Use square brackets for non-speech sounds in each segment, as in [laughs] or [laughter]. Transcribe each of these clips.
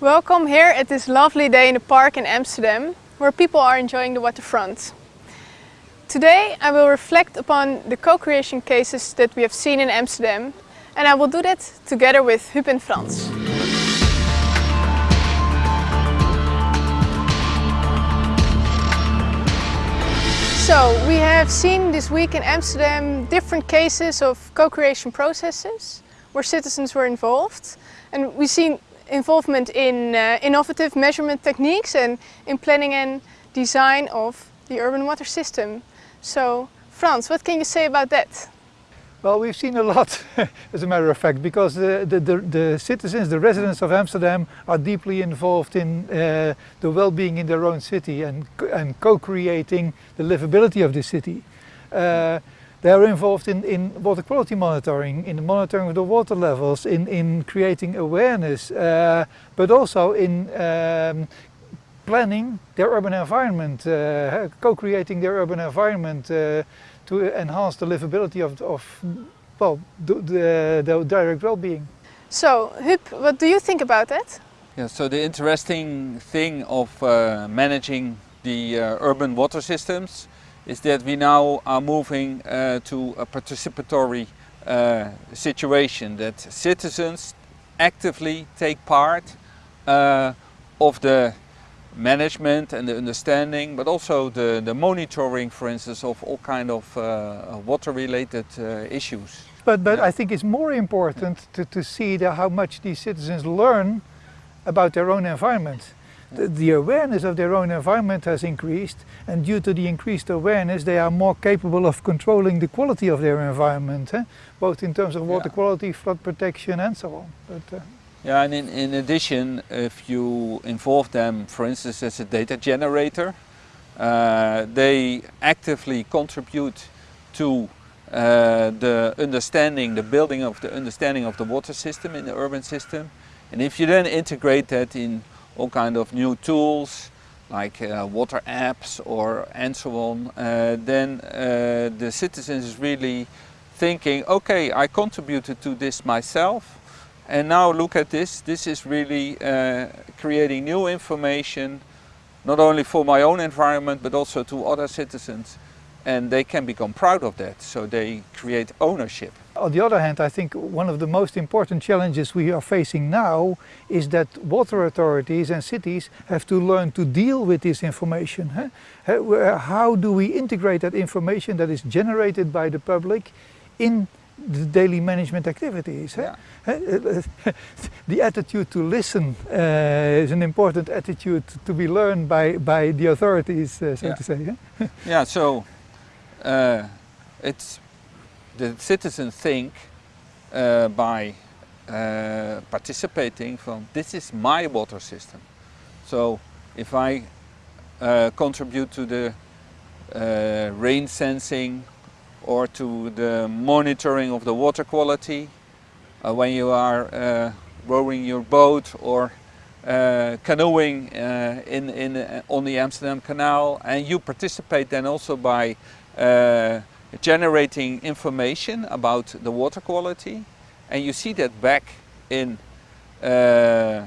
Welcome here at this lovely day in the park in Amsterdam, where people are enjoying the waterfront. Today I will reflect upon the co-creation cases that we have seen in Amsterdam and I will do that together with Huub and Frans. So we have seen this week in Amsterdam different cases of co-creation processes where citizens were involved and we've seen involvement in uh, innovative measurement techniques and in planning and design of the urban water system. So, Frans, what can you say about that? Well, we've seen a lot, [laughs] as a matter of fact, because the, the, the, the, citizens, the residents of Amsterdam are deeply involved in uh, the well-being in their own city and, and co-creating the livability of the city. Uh, they are involved in, in water quality monitoring, in the monitoring of the water levels, in, in creating awareness, uh, but also in um, planning their urban environment, uh, co-creating their urban environment uh, to enhance the livability of, of well, the, the, the direct well-being. So, Huub, what do you think about that? Yeah, so the interesting thing of uh, managing the uh, urban water systems is that we now are moving uh, to a participatory uh, situation that citizens actively take part uh, of the management and the understanding but also the, the monitoring for instance of all kind of uh, water related uh, issues. But, but yeah. I think it's more important to, to see the, how much these citizens learn about their own environment the, the awareness of their own environment has increased and due to the increased awareness they are more capable of controlling the quality of their environment, eh? both in terms of water yeah. quality, flood protection and so on. But, uh, yeah, and in, in addition, if you involve them, for instance, as a data generator, uh, they actively contribute to uh, the understanding, the building of the understanding of the water system in the urban system. And if you then integrate that in all kind of new tools like uh, water apps or and so on, uh, then uh, the citizens is really thinking, okay, I contributed to this myself and now look at this, this is really uh, creating new information not only for my own environment but also to other citizens and they can become proud of that, so they create ownership. On the other hand, I think one of the most important challenges we are facing now is that water authorities and cities have to learn to deal with this information. How do we integrate that information that is generated by the public in the daily management activities. Yeah. [laughs] the attitude to listen uh, is an important attitude to be learned by, by the authorities, uh, so yeah. to say. yeah, [laughs] so uh, it's the citizens think uh, by uh, participating from this is my water system. So if I uh, contribute to the uh, rain sensing or to the monitoring of the water quality uh, when you are rowing your boat or canoeing in, in, on the Amsterdam Canal and you participate then also by uh, generating information about the water quality and you see that back in uh,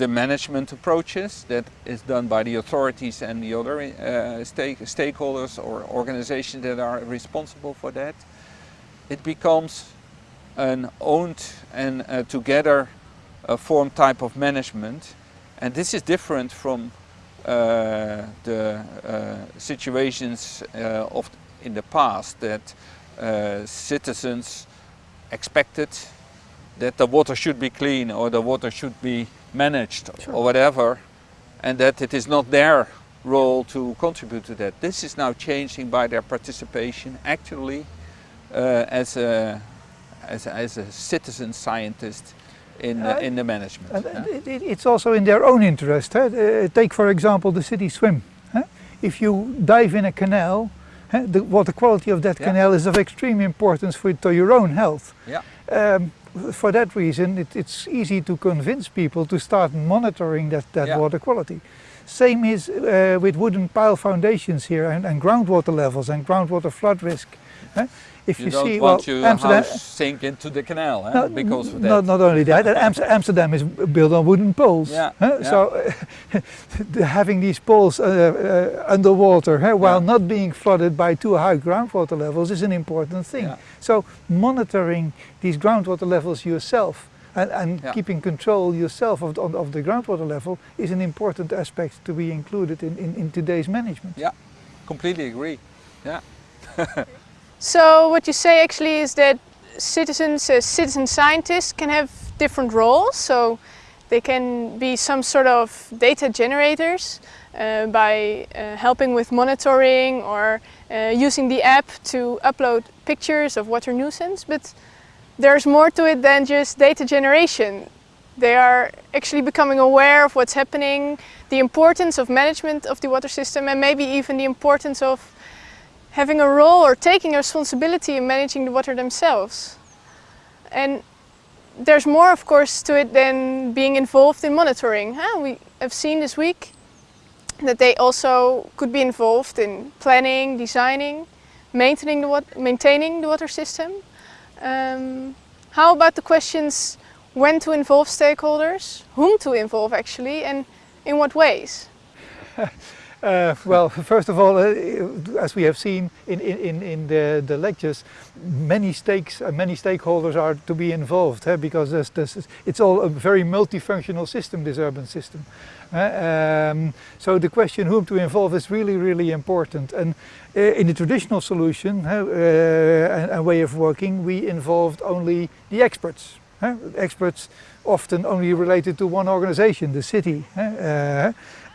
the management approaches that is done by the authorities and the other uh, stake, stakeholders or organizations that are responsible for that. It becomes an owned and uh, together uh, formed type of management and this is different from uh, the uh, situations uh, of in the past that citizens expected that the water should be clean or the water should be managed sure. or whatever and that it is not their role to contribute to that. This is now changing by their participation actually uh, as, a, as, a, as a citizen scientist in, uh, in the management. Yeah? It, it, it's also in their own interest. Uh, take for example the city swim. If you dive in a canal the water quality of that yeah. canal is of extreme importance for to your own health. Yeah. Um, for that reason, it, it's easy to convince people to start monitoring that, that yeah. water quality. Same is uh, with wooden pile foundations here and, and, groundwater levels and groundwater flood risk. If you, you don't see, want well, your Amsterdam, house sink into the canal no, because of that. Not, not only that, Amsterdam is built on wooden poles. Yeah, huh? yeah. So [laughs] having these poles uh, uh, underwater while yeah. not being flooded by too high groundwater levels is an important thing. Yeah. So monitoring these groundwater levels yourself and, and yeah. keeping control yourself of, of, of, the groundwater level is an important aspect to be included in, in, in today's management. Yeah, completely agree. Yeah. [laughs] so what you say actually is that citizens, uh, citizen scientists can have different roles. So they can be some sort of data generators uh, by uh, helping with monitoring or uh, using the app to upload pictures of water nuisance. But there's more to it than just data generation. They are actually becoming aware of what's happening, the importance of management of the water system and maybe even the importance of having a role or taking responsibility in managing the water themselves. And there's more of course to it than being involved in monitoring. Huh? We have seen this week that they also could be involved in planning, designing, maintaining the, maintaining the water system um, how about the questions when to involve stakeholders, whom to involve actually, and in what ways? [laughs] Uh, well, first of all, uh, as we have seen in, in, in the, the lectures, many stakes and many stakeholders are to be involved because there's, there's, it's all a very multifunctional system, this urban system. Uh, um, so the question whom to involve is really, really important. And uh, in the traditional solution uh, and, way of working, we involved only the experts. Experts often only related to one organization, the city.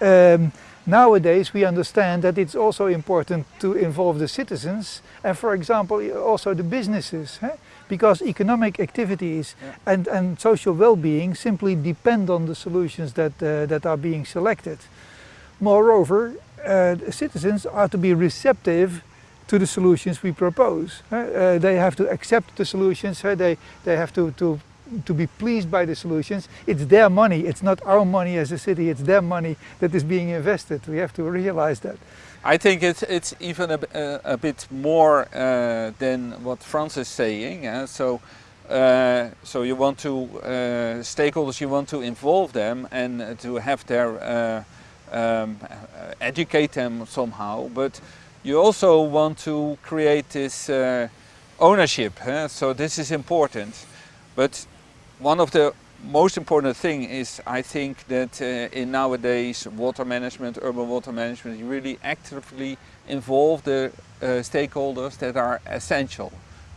Um, Nowadays we understand that it's also important to involve the citizens and for example also the businesses eh? Because economic activities yeah. and, and social well-being simply depend on the solutions that, uh, that are being selected. Moreover, uh, citizens are to be receptive to the solutions we propose. Uh, they have to accept the solutions, they, they have to, to to be pleased by the solutions. It's their money, it's not our money as a city, it's their money that is being invested. We have to realize that. I think it's, it's even a, a, a bit more uh, than what Frans is saying. Uh, so, uh, so you want to, uh, stakeholders, you want to involve them and to have their, uh, um, educate them somehow, but you also want to create this uh, ownership. So this is important. But one of the most important thing is I think that uh, in nowadays water management, urban water management, you really actively involve the uh, stakeholders that are essential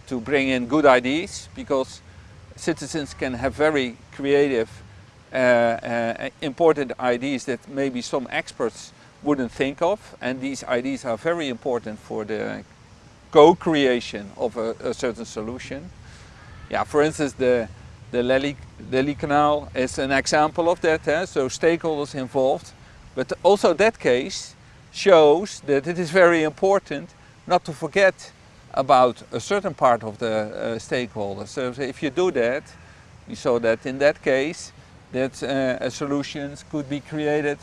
to bring in good ideas because citizens can have very creative, uh, uh important ideas that maybe some experts wouldn't think of and these ideas are very important for the co-creation of a, a certain solution. Yeah, for instance, the the Lely, Canal is an example of that, eh? so stakeholders involved. But also that case shows that it is very important not to forget about a certain part of the uh, stakeholders. So if you do that, we saw that in that case, that uh, solutions could be created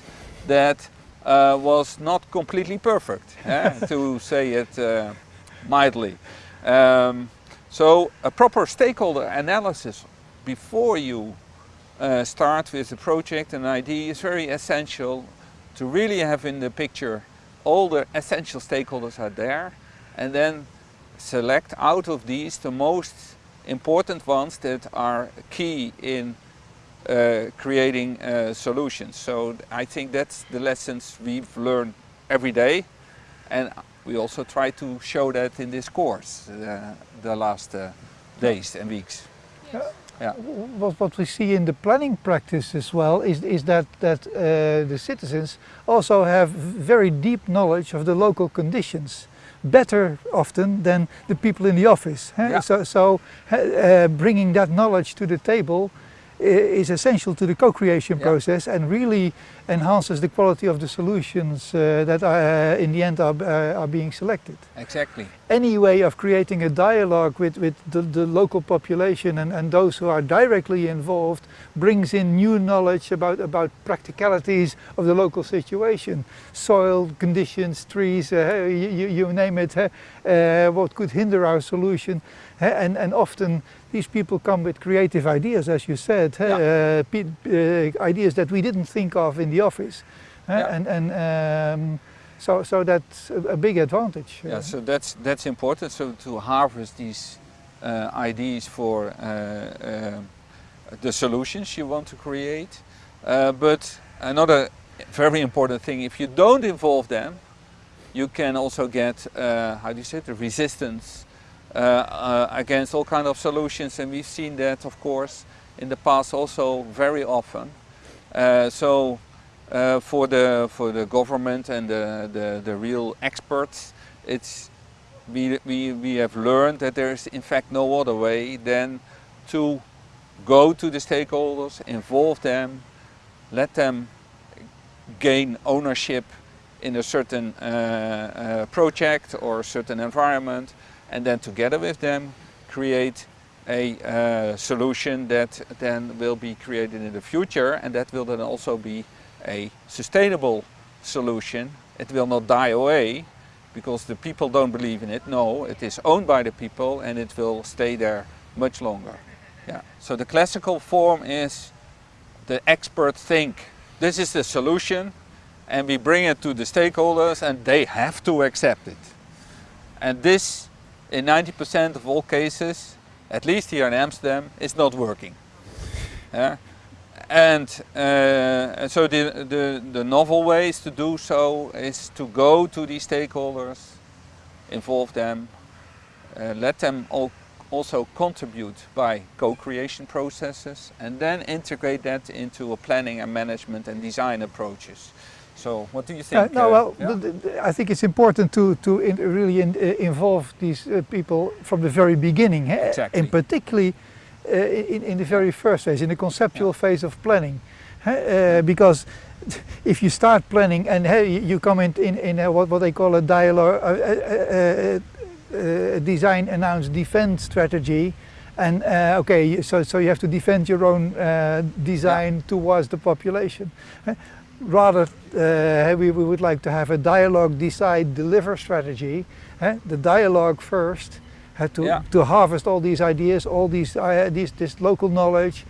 that uh, was not completely perfect, [laughs] eh? to say it uh, mildly. Um, so a proper stakeholder analysis before you uh, start with a project an idea is very essential to really have in the picture all the essential stakeholders are there and then select out of these the most important ones that are key in uh, creating uh, solutions. So I think that's the lessons we've learned every day and we also try to show that in this course uh, the last uh, days and weeks. Yes. Yeah. What, what we see in the planning practice as well is, is that, that uh, the citizens also have very deep knowledge of the local conditions better often than the people in the office. Yeah. So, so uh, bringing that knowledge to the table is essential to the co-creation Yeah. process and really enhances the quality of the solutions uh, that are, uh, in the end are, uh, are being selected. Exactly. Any way of creating a dialogue with, with the, the local population and, and those who are directly involved brings in new knowledge about, about practicalities of the local situation. Soil, conditions, trees, uh, you, you- name it, uh, uh, what could hinder our solution. uh, and, and often these people come with creative ideas, as you said, uh, Yeah. uh, ideas that we didn't think of in the office. uh, Yeah. And, and um, so, so that's a, big advantage. Yeah, so that's that's important. So to harvest these uh, ideas for uh, uh, the solutions you want to create. Uh, but another very important thing, if you don't involve them, you can also get uh, how do you say it, the resistance against all kind of solutions, and we've seen that, of course, in the past also very often. Uh, so uh, for the for the government and the, the, the real experts, it's we, we, we have learned that there is in fact no other way than to go to the stakeholders, involve them, let them gain ownership in a certain uh, uh, project or a certain environment and then together with them create a uh, solution that then will be created in the future and that will then also be a sustainable solution. It will not die away because the people don't believe in it. No, it is owned by the people and it will stay there much longer. Yeah. So the classical form is the expert think this is the solution and we bring it to the stakeholders and they have to accept it. And this in 90% of all cases, at least here in Amsterdam, is not working. Yeah? And uh, so the, the, the novel ways to do so is to go to these stakeholders, involve them, uh, let them all also contribute by co-creation processes and then integrate that into a planning and management and design approaches. So what do you Yeah, think? no, uh, well, yeah? I think it's important to, to in, really in, uh, involve these uh, people from the very beginning, eh, Exactly. and particularly uh, in, in the very first phase, in the conceptual phase of planning. eh, because [laughs] if you start planning and hey, you- come in, in, in a, what, what they call a dialogue, uh, uh, design, announce, defense strategy, and uh, okay, so, so you have to defend your own uh, design towards the population. eh. Rather, uh, we, we would like to have a dialogue, decide, deliver strategy. eh, The dialogue first, had to, Yeah. to harvest all these ideas, all these, uh, these this local knowledge,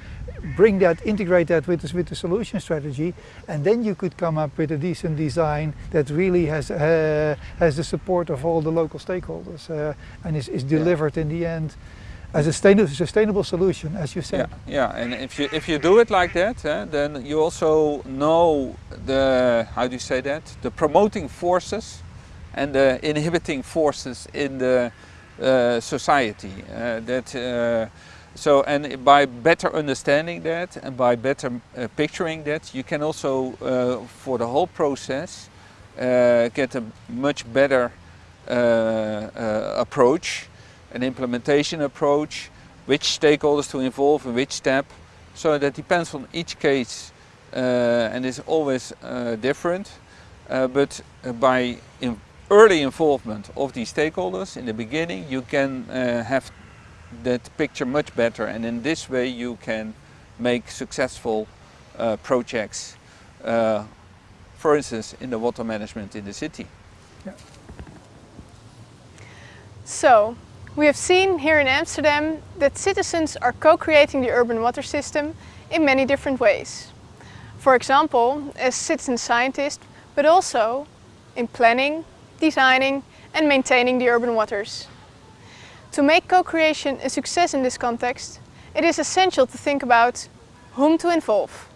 bring that, integrate that with, this, with the solution strategy, and then you could come up with a decent design that really has uh, has the support of all the local stakeholders uh, and is, is delivered in the end as a sustainable, sustainable solution, as you said. Yeah, yeah, and if you if you do it like that, eh, then you also know the how do you say that the promoting forces and the inhibiting forces in the society. Uh, that uh, so and by better understanding that and by better uh, picturing that, you can also uh, for the whole process uh, get a much better uh, uh, approach an implementation approach, which stakeholders to involve in which step. So that depends on each case uh, and is always uh, different. Uh, but uh, by early involvement of these stakeholders in the beginning, you can uh, have that picture much better and in this way you can make successful uh, projects, uh, for instance in the water management in the city. So, we have seen here in Amsterdam that citizens are co-creating the urban water system in many different ways. For example, as citizen scientists, but also in planning, designing and maintaining the urban waters. To make co-creation a success in this context, it is essential to think about whom to involve,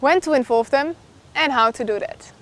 when to involve them and how to do that.